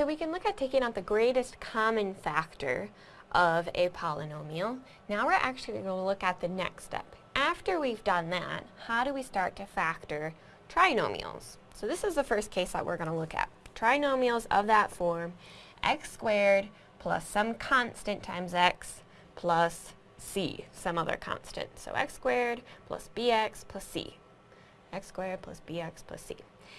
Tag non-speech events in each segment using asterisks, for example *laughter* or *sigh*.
So we can look at taking out the greatest common factor of a polynomial. Now we're actually going to look at the next step. After we've done that, how do we start to factor trinomials? So this is the first case that we're going to look at. Trinomials of that form, x squared plus some constant times x plus c, some other constant. So x squared plus bx plus c. x squared plus bx plus c.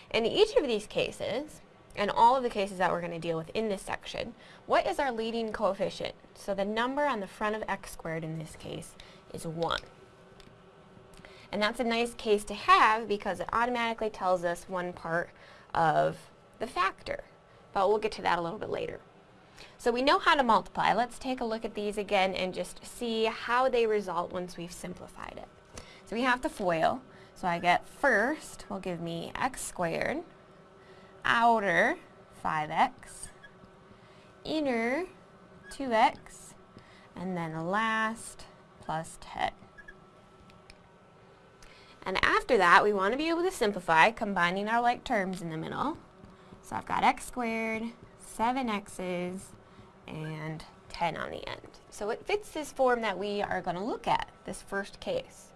In each of these cases, and all of the cases that we're going to deal with in this section, what is our leading coefficient? So the number on the front of x squared in this case is 1. And that's a nice case to have because it automatically tells us one part of the factor. But we'll get to that a little bit later. So we know how to multiply. Let's take a look at these again and just see how they result once we've simplified it. So we have to FOIL. So I get first will give me x squared, outer 5x, inner 2x, and then last plus 10. And after that, we want to be able to simplify, combining our like terms in the middle. So I've got x squared, 7x's, and 10 on the end. So it fits this form that we are going to look at, this first case.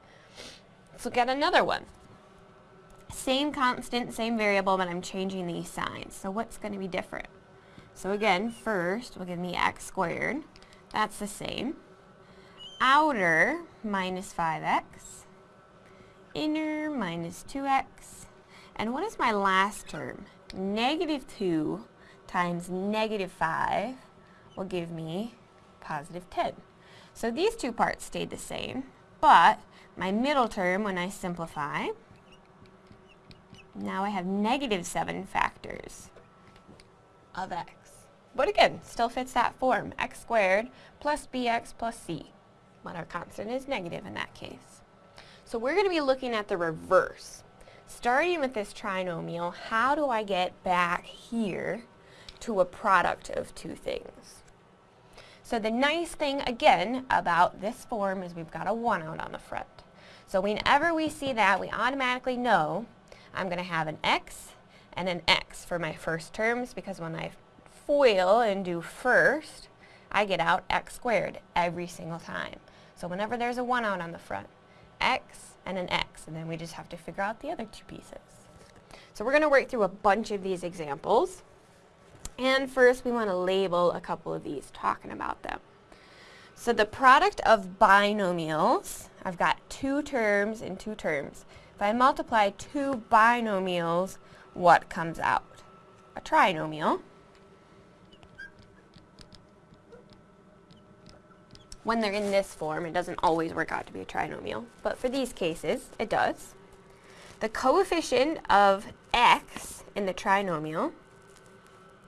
Let's look at another one. Same constant, same variable, but I'm changing these signs. So what's going to be different? So again, first will give me x squared. That's the same. Outer minus 5x. Inner minus 2x. And what is my last term? Negative 2 times negative 5 will give me positive 10. So these two parts stayed the same, but my middle term, when I simplify, now I have negative 7 factors of x. But again, still fits that form, x squared plus bx plus c. But our constant is negative in that case. So we're going to be looking at the reverse. Starting with this trinomial, how do I get back here to a product of two things? So the nice thing, again, about this form is we've got a 1 out on the front. So whenever we see that, we automatically know I'm going to have an x and an x for my first terms because when I FOIL and do first, I get out x squared every single time. So whenever there's a 1 out on the front, x and an x, and then we just have to figure out the other two pieces. So we're going to work through a bunch of these examples. And first we want to label a couple of these, talking about them. So the product of binomials, I've got two terms and two terms. If I multiply two binomials, what comes out? A trinomial. When they're in this form, it doesn't always work out to be a trinomial, but for these cases, it does. The coefficient of x in the trinomial,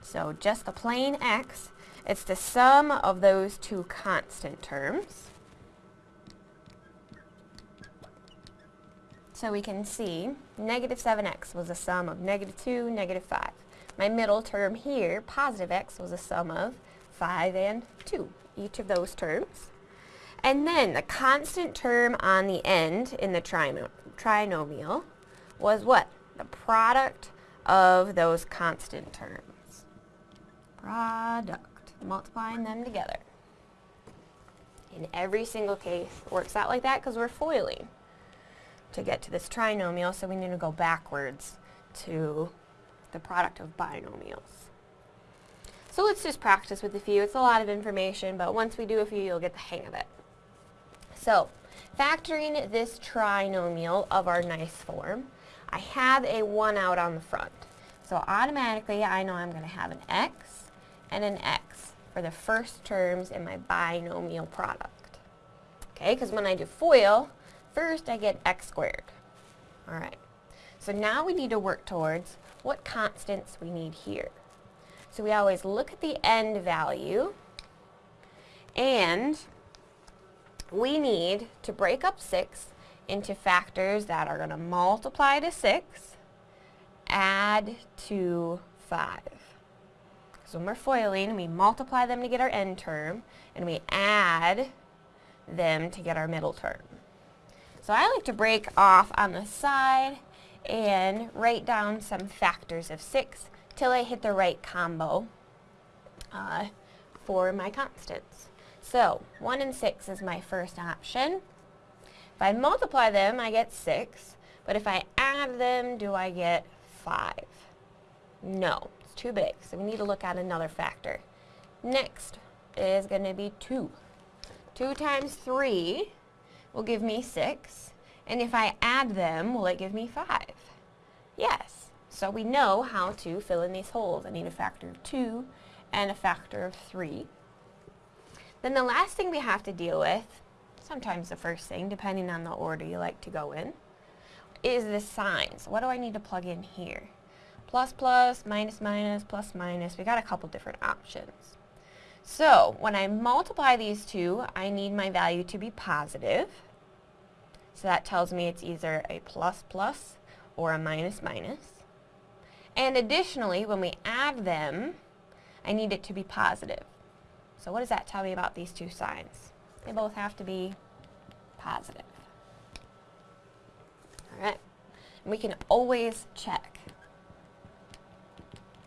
so just the plain x, it's the sum of those two constant terms. So we can see negative 7x was a sum of negative 2, negative 5. My middle term here, positive x, was a sum of 5 and 2, each of those terms. And then the constant term on the end in the trinomial was what? The product of those constant terms. Product, multiplying them together. In every single case, works out like that because we're foiling to get to this trinomial, so we need to go backwards to the product of binomials. So let's just practice with a few. It's a lot of information, but once we do a few, you'll get the hang of it. So, factoring this trinomial of our nice form, I have a 1 out on the front. So automatically, I know I'm going to have an x and an x for the first terms in my binomial product. Okay, because when I do FOIL, First, I get x squared. All right. So now we need to work towards what constants we need here. So we always look at the end value, and we need to break up 6 into factors that are going to multiply to 6, add to 5. So when we're foiling, we multiply them to get our end term, and we add them to get our middle term. So I like to break off on the side and write down some factors of 6 till I hit the right combo uh, for my constants. So 1 and 6 is my first option. If I multiply them, I get 6. But if I add them, do I get 5? No, it's too big. So we need to look at another factor. Next is going to be 2. 2 times 3 will give me 6. And if I add them, will it give me 5? Yes. So we know how to fill in these holes. I need a factor of 2 and a factor of 3. Then the last thing we have to deal with, sometimes the first thing, depending on the order you like to go in, is the signs. What do I need to plug in here? Plus, plus, minus, minus, plus, minus. We got a couple different options. So when I multiply these two, I need my value to be positive. So that tells me it's either a plus plus or a minus minus. And additionally, when we add them, I need it to be positive. So what does that tell me about these two signs? They both have to be positive. All right. And we can always check.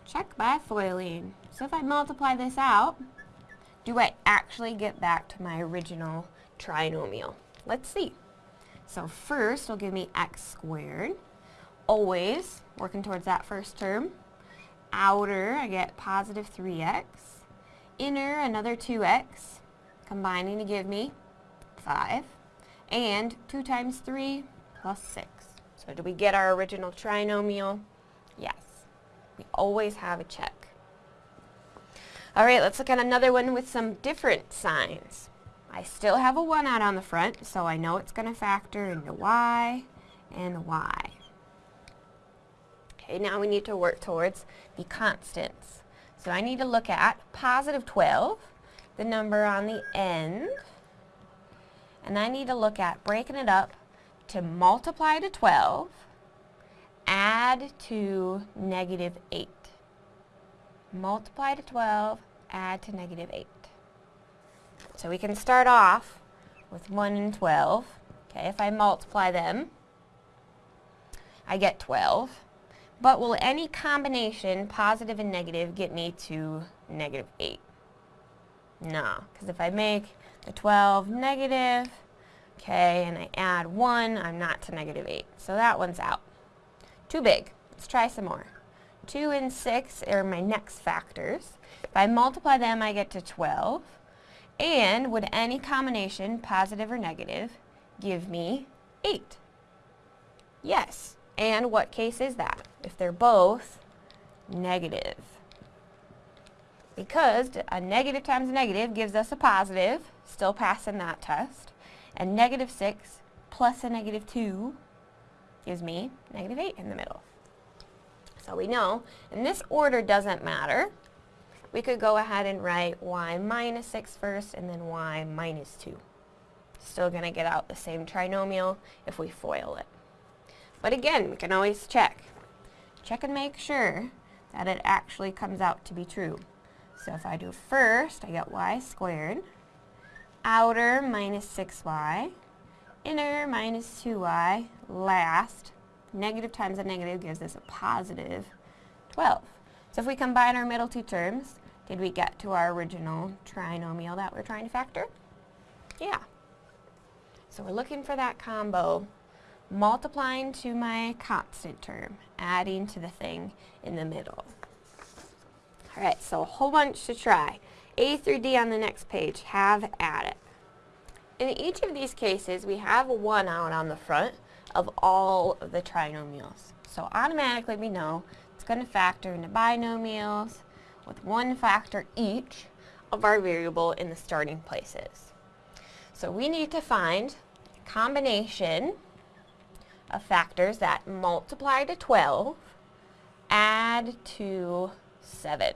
Check by FOILing. So if I multiply this out, do I actually get back to my original trinomial? Let's see. So first, it'll give me x squared always working towards that first term. Outer, I get positive 3x. Inner, another 2x, combining to give me 5. And 2 times 3 plus 6. So do we get our original trinomial? Yes. We always have a check. All right, let's look at another one with some different signs. I still have a 1 out on the front, so I know it's going to factor into y and y. Okay, now we need to work towards the constants. So I need to look at positive 12, the number on the end, and I need to look at breaking it up to multiply to 12, add to negative 8. Multiply to 12, add to negative 8. So we can start off with 1 and 12. Okay, if I multiply them, I get 12. But will any combination, positive and negative, get me to negative 8? No, because if I make the 12 negative, okay, and I add 1, I'm not to negative 8. So that one's out. Too big. Let's try some more. 2 and 6 are my next factors. If I multiply them, I get to 12. And would any combination, positive or negative, give me 8? Yes. And what case is that? If they're both negative. Because a negative times a negative gives us a positive, still passing that test. And negative 6 plus a negative 2 gives me negative 8 in the middle. So we know, and this order doesn't matter. We could go ahead and write y minus 6 first and then y minus 2. Still going to get out the same trinomial if we FOIL it. But again, we can always check. Check and make sure that it actually comes out to be true. So if I do first, I get y squared, outer minus 6y, inner minus 2y, last, negative times a negative gives us a positive 12. So if we combine our middle two terms, did we get to our original trinomial that we're trying to factor? Yeah. So we're looking for that combo multiplying to my constant term, adding to the thing in the middle. Alright, so a whole bunch to try. A through D on the next page, have at it. In each of these cases, we have a 1 out on the front of all of the trinomials. So automatically we know it's going to factor into binomials with one factor each of our variable in the starting places. So we need to find a combination of factors that multiply to 12, add to 7.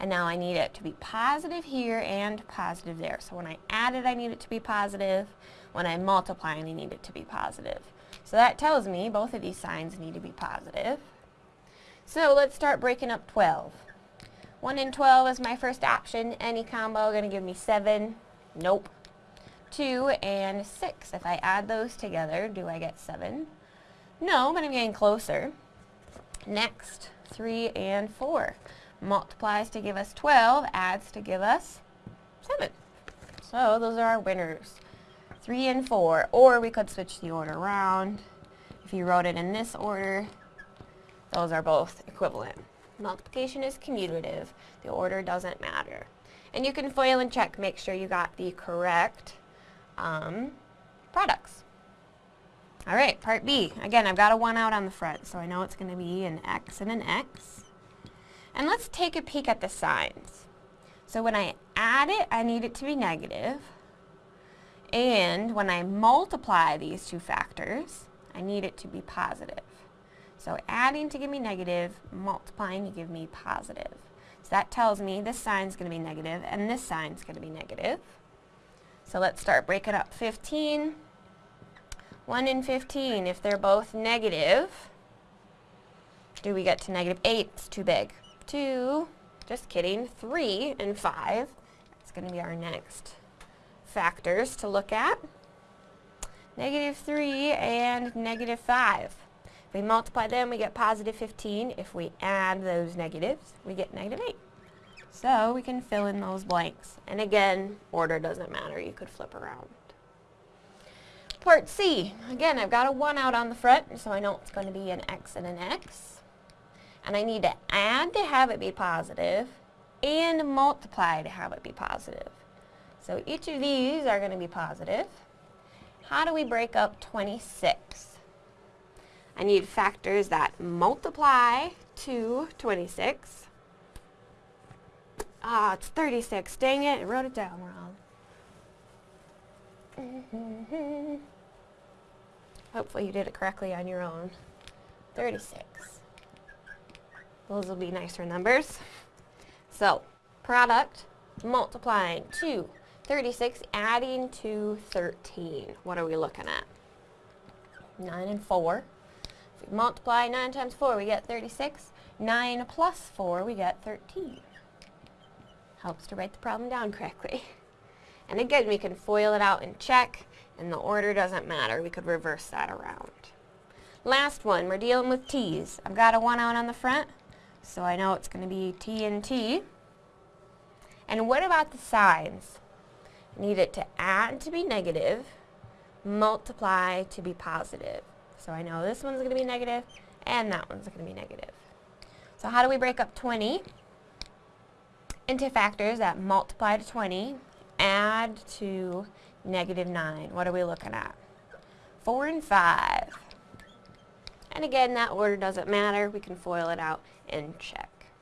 And now I need it to be positive here and positive there. So when I add it, I need it to be positive. When I multiply, I need it to be positive. So that tells me both of these signs need to be positive. So let's start breaking up 12. 1 and 12 is my first option. Any combo going to give me 7? Nope. 2 and 6. If I add those together, do I get 7? No, but I'm getting closer. Next, 3 and 4. multiplies to give us 12, adds to give us 7. So those are our winners. 3 and 4. Or we could switch the order around. If you wrote it in this order, those are both equivalent. Multiplication is commutative. The order doesn't matter. And you can FOIL and check, make sure you got the correct um, products. All right, part B. Again, I've got a 1 out on the front, so I know it's going to be an X and an X. And let's take a peek at the signs. So when I add it, I need it to be negative. And when I multiply these two factors, I need it to be positive. So adding to give me negative, multiplying to give me positive. So that tells me this sign's going to be negative and this sign's going to be negative. So let's start breaking up 15. 1 and 15, if they're both negative, do we get to negative 8? It's too big. 2, just kidding, 3 and 5. That's going to be our next factors to look at. Negative 3 and negative 5. We multiply them, we get positive 15. If we add those negatives, we get negative 8. So we can fill in those blanks. And again, order doesn't matter. You could flip around. Part C. Again, I've got a 1 out on the front, so I know it's going to be an X and an X. And I need to add to have it be positive and multiply to have it be positive. So each of these are going to be positive. How do we break up 26? I need factors that multiply to 26. Ah, it's 36. Dang it, I wrote it down wrong. Hopefully you did it correctly on your own. 36. Those will be nicer numbers. So, product multiplying 2, 36, adding to 13. What are we looking at? 9 and 4. If we multiply 9 times 4, we get 36. 9 plus 4, we get 13. Helps to write the problem down correctly. *laughs* And again, we can FOIL it out and check and the order doesn't matter. We could reverse that around. Last one, we're dealing with T's. I've got a 1 out on the front, so I know it's going to be T and T. And what about the signs? Need it to add to be negative, multiply to be positive. So I know this one's going to be negative, and that one's going to be negative. So how do we break up 20 into factors that multiply to 20, add to negative 9. What are we looking at? 4 and 5. And again, that order doesn't matter. We can FOIL it out and check.